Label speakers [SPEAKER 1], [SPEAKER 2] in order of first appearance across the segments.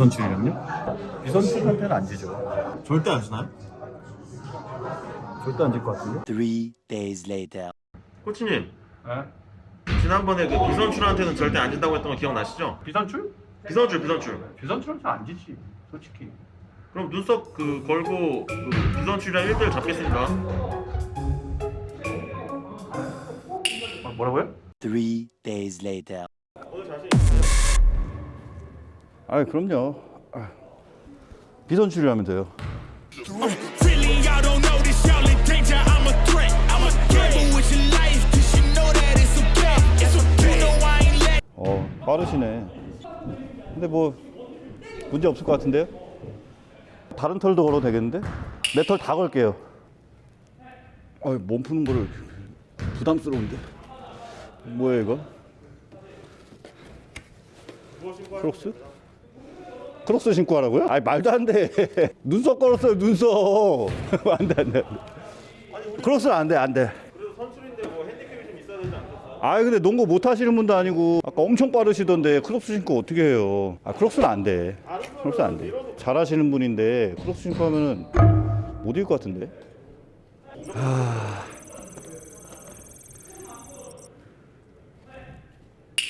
[SPEAKER 1] 비선출이랑요? 비선출 한테는 안 지죠.
[SPEAKER 2] 절대 안 주나요?
[SPEAKER 1] 절대 안 질 것 같은데.
[SPEAKER 3] Three days later.
[SPEAKER 2] 코치님
[SPEAKER 1] 네?
[SPEAKER 2] 지난번에 그 비선출한테는 절대 안 진다고 했던 거 기억나시죠?
[SPEAKER 1] 비선출?
[SPEAKER 2] 비선출 비선출
[SPEAKER 1] 비선출한테 안 지지. 솔직히.
[SPEAKER 2] 그럼 눈썹 그 걸고 그 비선출이랑 1대1 잡겠습니다
[SPEAKER 1] 아, 뭐라고요?
[SPEAKER 3] Three days later.
[SPEAKER 1] 아 그럼요. 아, 비선출이라면 돼요. 어 빠르시네. 근데 뭐 문제 없을 것 같은데요? 다른 털도 걸어도 되겠는데? 내 털 다 걸게요. 아 몸 푸는 거를 부담스러운데. 뭐야 이거? 크록스? 크록스 신고 하라고요? 아니 말도 안 돼. 눈썹 걸었어요 눈썹. 안돼 안돼. 크록스는 안돼 안돼.
[SPEAKER 2] 선출인데?
[SPEAKER 1] 아 근데 농구 못 하시는 분도 아니고 아까 엄청 빠르시던데 크록스 신고 어떻게 해요? 아 크록스는 안 돼. 크록스 안 돼. 잘하시는 분인데 크록스 신고 하면은 못 이길 것 같은데. 아.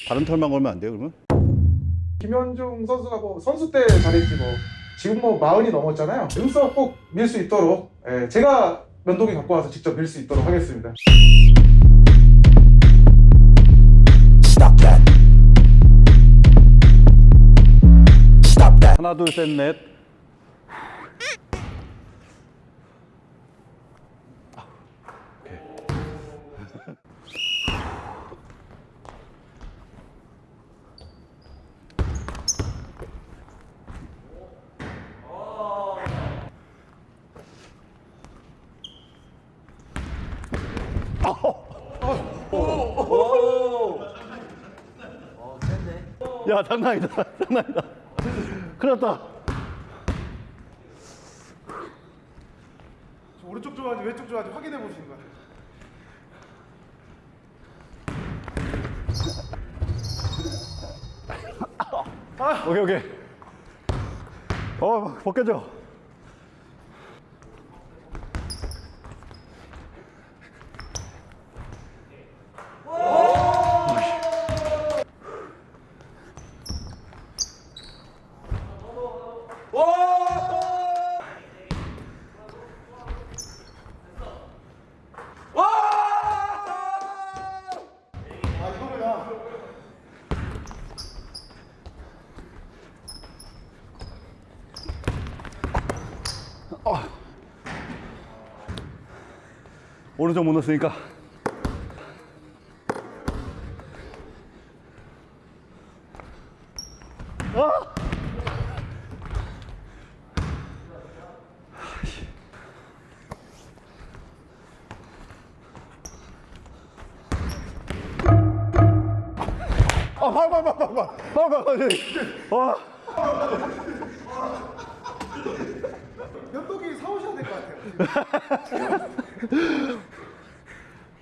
[SPEAKER 1] 다른 털만 걸면 안 돼요 그러면?
[SPEAKER 4] 김현중 선수가 뭐 선수 때 잘했지 뭐 지금 뭐 마흔이 넘었잖아요. 눈썹 꼭밀 수 있도록 예, 제가 면도기 갖고 와서 직접 밀 수 있도록 하겠습니다.
[SPEAKER 3] Stop that. Stop that.
[SPEAKER 1] 하나 둘 셋 넷. 야 장난이다 장난이다. 큰일 났다.
[SPEAKER 4] 오른쪽 좋아하지 왼쪽 좋아하지 확인해 보시는 거예요.
[SPEAKER 1] 오케이 오케이. 어 벗겨져 오른쪽 못 넣었으니까 아, 발, 발, 발, 발, 발, 발, 발, 발, 와.
[SPEAKER 4] 면도기 사오셔야 될 것 같아요.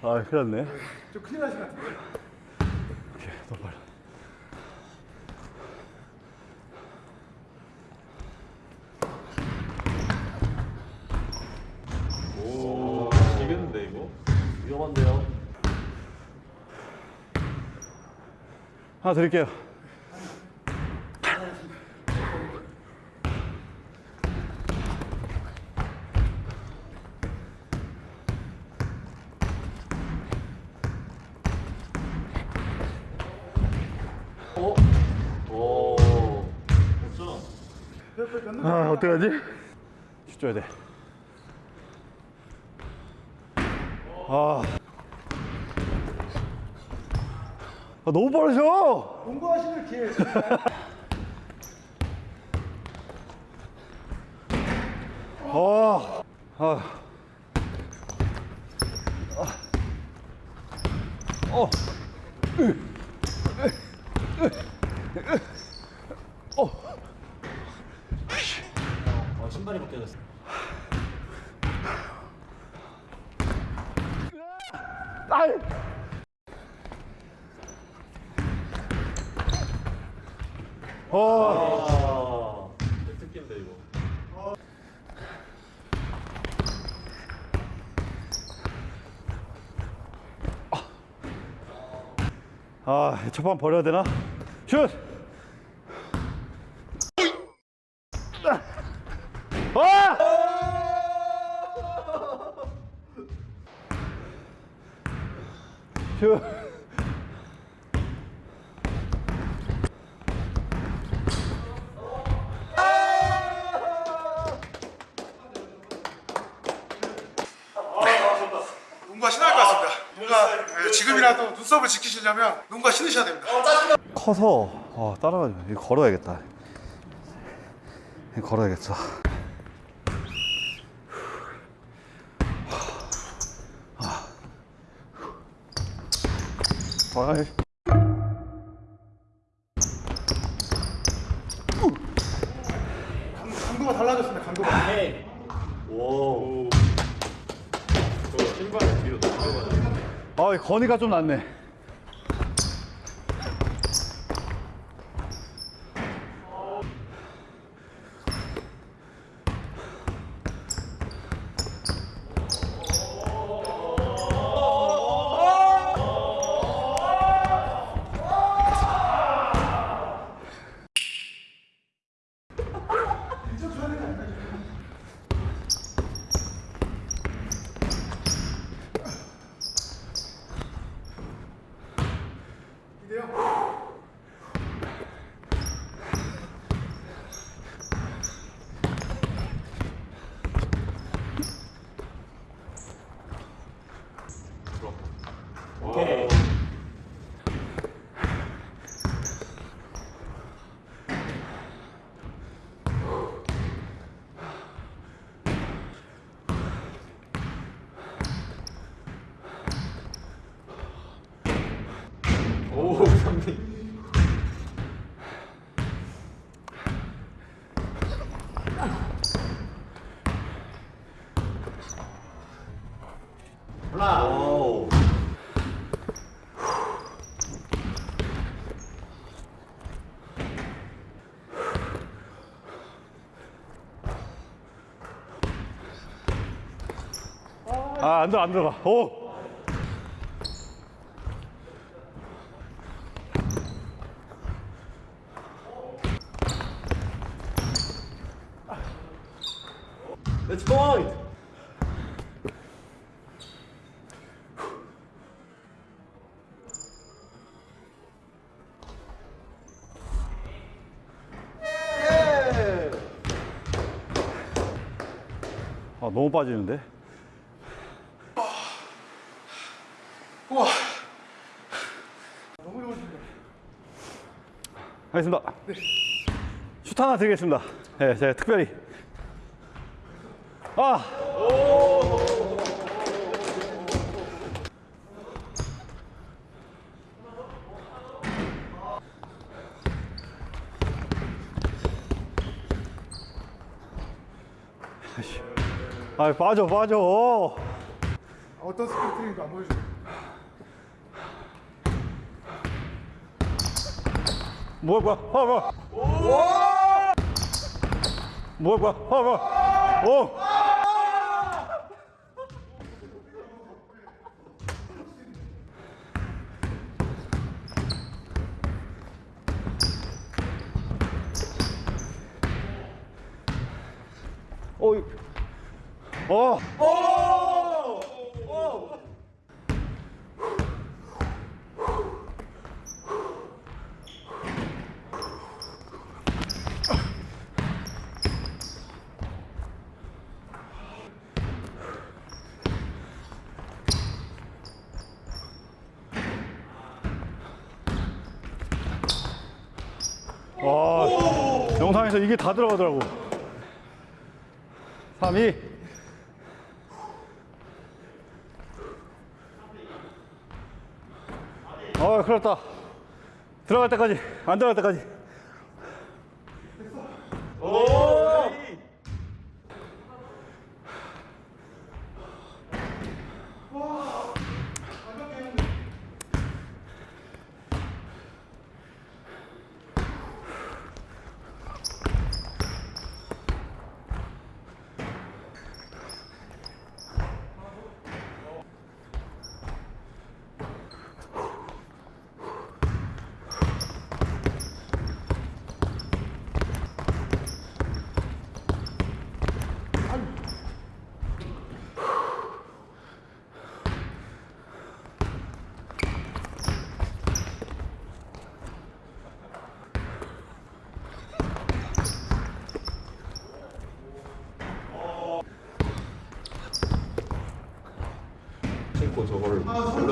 [SPEAKER 1] 아, 큰일 났네.
[SPEAKER 4] 좀 큰일 나신 것 같은데.
[SPEAKER 1] 오케이, 더 빨라.
[SPEAKER 2] 이겼는데 이거? 위험한데요?
[SPEAKER 1] 하나 드릴게요.
[SPEAKER 2] 오 없죠?
[SPEAKER 1] 아, 어떡하지? 슛 줘야 돼. 아. 아, 너무 빠르셔!
[SPEAKER 4] 농구하시는 기회.
[SPEAKER 1] 아. 아. 어.
[SPEAKER 2] 어 신발이 벗겨졌어.
[SPEAKER 1] 아! 어. 특기인데 이거. 어.
[SPEAKER 2] 아,
[SPEAKER 1] 첫판 버려야 되나? 슛!
[SPEAKER 4] 지금이라도 눈썹을 지키시려면 농구가 신으셔야 됩니다.
[SPEAKER 1] 커서 어, 따라가지 마. 이거 걸어야겠다. 이거 걸어야겠어. 아. 아이. 건이가 좀 낫네. 아, 안 들어, 안 들어가. 오!
[SPEAKER 2] Let's point.
[SPEAKER 1] 아, 너무 빠지는데?
[SPEAKER 4] 우와. 너무 좋으십니다.
[SPEAKER 1] 하겠습니다. 슛 하나 드리겠습니다. 네, 제가 특별히. 아! 아, 빠져, 빠져.
[SPEAKER 4] 어떤 안 보여주세요.
[SPEAKER 1] 뭐야, 뭐야, 아, 뭐야. 뭐야, 뭐야, 아, 뭐야. 오! 어, 이- 어, 와, 영상에서 이게 다 들어가더라고. 3, 2. 어, 큰일 났다. 들어갈 때까지, 안 들어갈 때까지.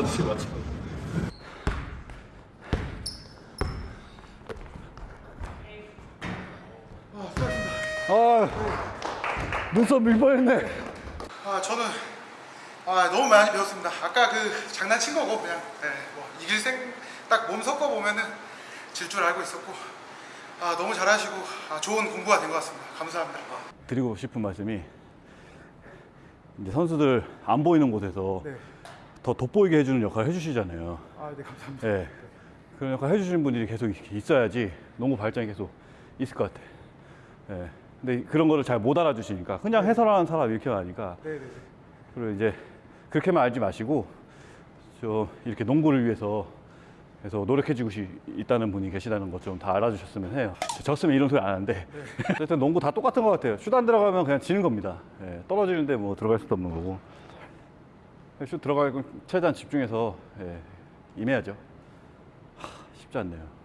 [SPEAKER 2] 밸런스 맞춰.
[SPEAKER 1] 아 눈썹 밀 뻔했네.
[SPEAKER 4] 아 저는 아 너무 많이 배웠습니다. 아까 그 장난친 거고 그냥 네, 뭐 이길 생딱 몸 섞어 보면은 질 줄 알고 있었고 아 너무 잘하시고 아, 좋은 공부가 된 것 같습니다. 감사합니다.
[SPEAKER 1] 드리고 싶은 말씀이 이제 선수들 안 보이는 곳에서
[SPEAKER 4] 네.
[SPEAKER 1] 더 돋보이게 해주는 역할을 해주시잖아요.
[SPEAKER 4] 아 네 감사합니다.
[SPEAKER 1] 예. 그런 역할 해주시는 분들이 계속 있어야지 농구 발전이 계속 있을 것 같아. 예. 근데 그런 거를 잘 못 알아주시니까 그냥 해설하는 사람 이렇게 하니까
[SPEAKER 4] 네 네 네.
[SPEAKER 1] 그리고 이제 그렇게만 알지 마시고 저 이렇게 농구를 위해서 그래서 노력해주고 시- 있다는 분이 계시다는 것 좀 다 알아주셨으면 해요. 졌으면 이런 소리 안 하는데 어쨌든 농구 다 똑같은 것 같아요. 슛 안 들어가면 그냥 지는 겁니다. 예, 떨어지는데 뭐 들어갈 수도 없는 거고 슛 들어가고 최대한 집중해서 예, 임해야죠. 하, 쉽지 않네요.